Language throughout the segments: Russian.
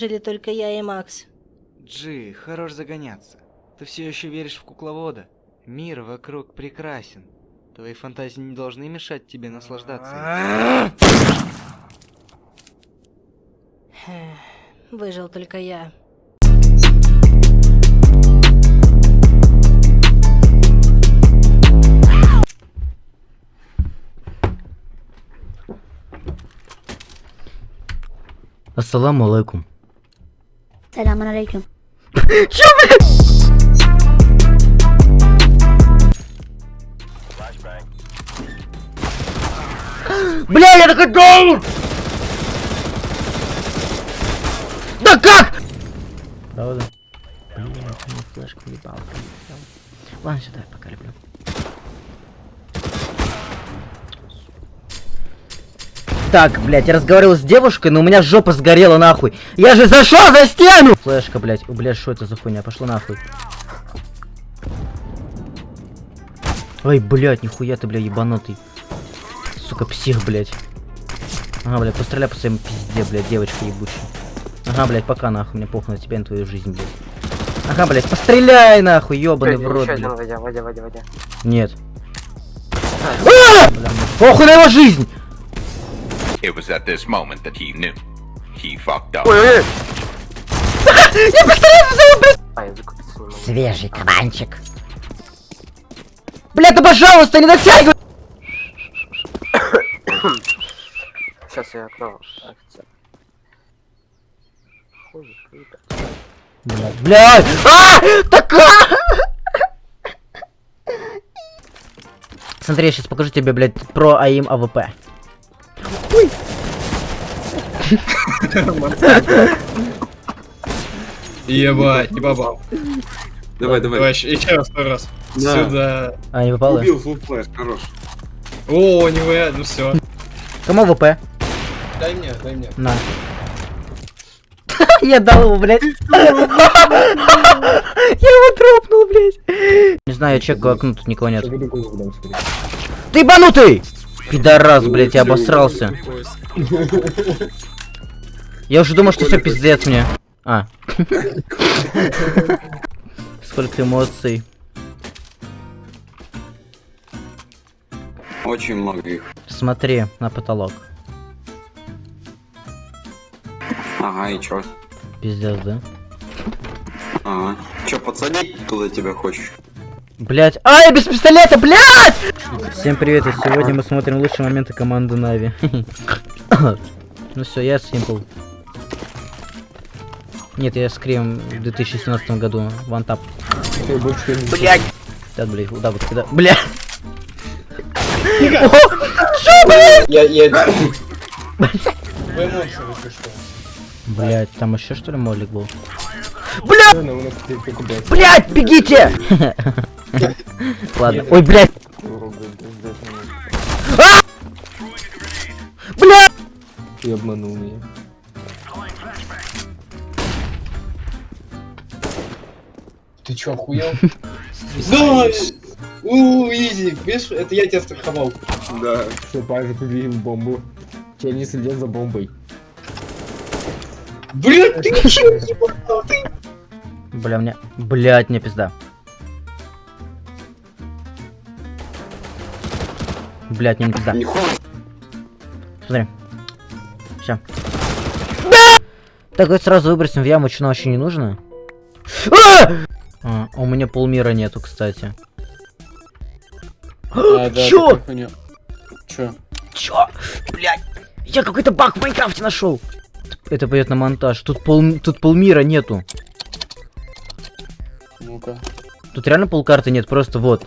Выжили только я и Макс. Джи, хорош загоняться. Ты все еще веришь в кукловода? Мир вокруг прекрасен. Твои фантазии не должны мешать тебе наслаждаться. Выжил только я. Ассаламу алейкум. Сelamun aleyküm. Бля, я такой даун! Да как? Правда? Блин, ты мне флешку ебал. Ладно, сюда, пока люблю. Так, блядь, я разговаривал с девушкой, но у меня жопа сгорела нахуй. Я же зашел за стену! Флешка, блядь. О, блядь, что это за хуйня? Пошло нахуй. Ой, блядь, нихуя ты, бля, ебанутый. Сука, псих, блядь. Ага, блядь, постреляй по своему пизде, блядь, девочка ебучая. Ага, блядь, пока нахуй, мне похуй на тебя и на твою жизнь, блядь. Ага, блядь, постреляй нахуй, ебаный в рот, блядь. Водя, водя, водя, водя. Нет. А! Бля, похуй на его жизнь! It was at this moment that he knew. He fucked up. Ой-ой-ой! Я пистолет взял, блядь! А. Свежий кабанчик. Бля, да пожалуйста, не натягивай! Сейчас я круто. Блядь, блядь! А! Такая! Смотри, я сейчас покажу тебе, блядь, про aim AWP. Ебать, не попал. Давай, давай. Давай, еще раз, второй раз. Да. Сюда. А, не попало? Убил full flash, хорош. О, не вы, ну все. Кому AWP? Дай мне, дай мне. На. Я дал его, блядь. Я его тропнул, блядь. Не знаю, я чекаю окно, тут никого нет. Ты ебанутый! Пидорас, блядь, я обосрался. Я уже думал, что все пиздец мне. А. Сколько эмоций. Очень много их. Смотри на потолок. Ага, и чё? Пиздец, да? Ага. Чё, подсадить туда тебя хочешь? Блять. А, я без пистолета, блять! Всем привет, и сегодня мы смотрим лучшие моменты команды Нави. ну все, я Симпл. Нет, я Скрим в 2017 году. Вантап. Блять! Да, блять, да, вот когда. Блять! Я, я... Вы эмоции, если что. Блять, там еще что ли молик был? Блять! Блять, бегите! Ладно. Ой, блять! Ты обманул меня. Ты чё, охуел? Да! Ууу, изи, видишь, это я тебя страховал. Да. Все, парень, победил бомбу. Че не следят за бомбой. Блин, ты попал, ты... Бля, мне... Блять, мне пизда. Блять, мне не пизда. Смотри. Все. Так, вот сразу выбросим в яму, что нам вообще не нужно. А! А, у меня полмира нету, кстати. А, да, Чё? Чё? Чё? Блять, я какой-то баг в Майнкрафте нашел. Это пойдет на монтаж. Тут пол, тут полмира нету. Ну-ка. Тут реально полкарты нет, просто вот.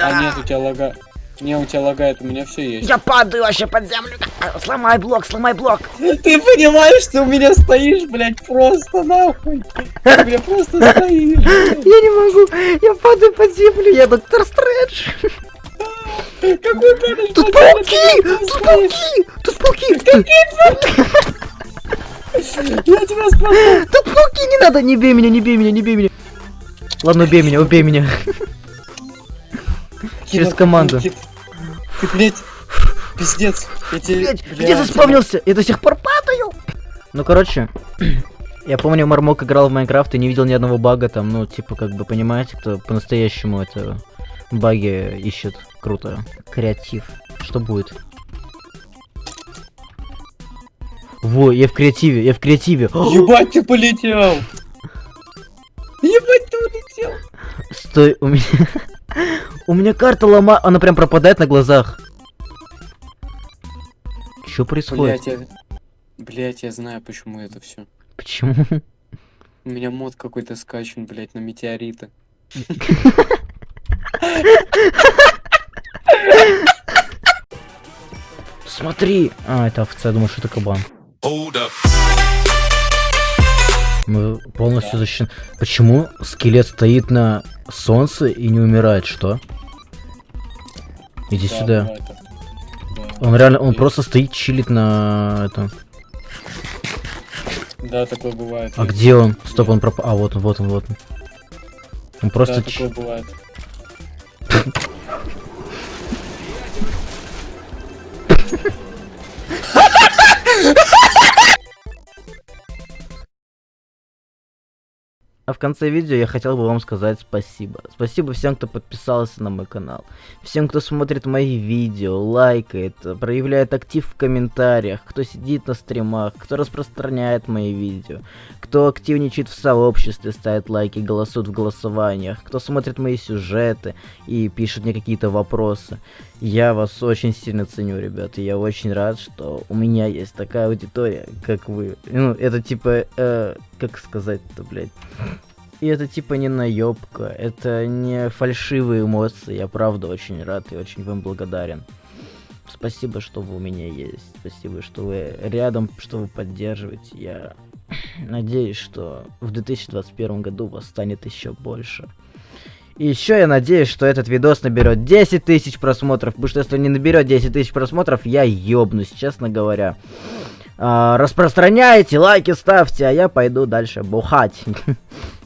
А нет, у тебя лага... Не, у тебя лагает, у меня все есть. Я падаю вообще под землю. Сломай блок, сломай блок. Ты понимаешь, ты у меня стоишь, блядь, просто нахуй. Ты, просто стоишь. блядь. Я не могу, я падаю под землю, я доктор Стрэндж. Какой падаешь? Тут пауки, тут пауки, тут пауки. Я тебя спасу. Тут пауки, не надо, не бей меня, не бей меня, не бей меня. Ладно, убей меня, убей меня. Через команду. Ты, блядь, пиздец. Я тебе... Блять, я где заспавнился? Я до сих пор падаю. Ну, короче, я помню, Мармок играл в Майнкрафт и не видел ни одного бага там, ну, типа, как бы, понимаете, кто по-настоящему это баги ищет. Круто. Креатив. Что будет? Во, я в креативе, я в креативе. Ебать, ты полетел! Ебать, ты улетел! Стой, у меня... У меня карта лома... Она прям пропадает на глазах. Что происходит? Блять, я... Блять, я знаю, почему это все. Почему? У меня мод какой-то скачан, блять, на метеориты. Смотри! А, это овца, я думал, что это кабан. Мы полностью защищены. Почему скелет стоит на солнце и не умирает? Что? Иди Да, сюда. бывает так. Да. Он реально, он просто стоит, чилит на этом. Да, такое бывает. А где он? Стоп, он пропал. А, вот он, вот он, вот он. Он просто... Да, такое бывает. А в конце видео я хотел бы вам сказать спасибо. Спасибо всем, кто подписался на мой канал. Всем, кто смотрит мои видео, лайкает, проявляет актив в комментариях, кто сидит на стримах, кто распространяет мои видео, кто активничает в сообществе, ставит лайки, голосует в голосованиях, кто смотрит мои сюжеты и пишет мне какие-то вопросы. Я вас очень сильно ценю, ребята. Я очень рад, что у меня есть такая аудитория, как вы. Ну, это типа, э, как сказать-то, блядь. И это типа не наебка, это не фальшивые эмоции. Я правда очень рад и очень вам благодарен. Спасибо, что вы у меня есть. Спасибо, что вы рядом, что вы поддерживаете. Я надеюсь, что в 2021 году вас станет еще больше. И еще я надеюсь, что этот видос наберет 10 тысяч просмотров, потому что если не наберет 10 тысяч просмотров, я ёбнусь, честно говоря. А, распространяйте, лайки ставьте, а я пойду дальше бухать.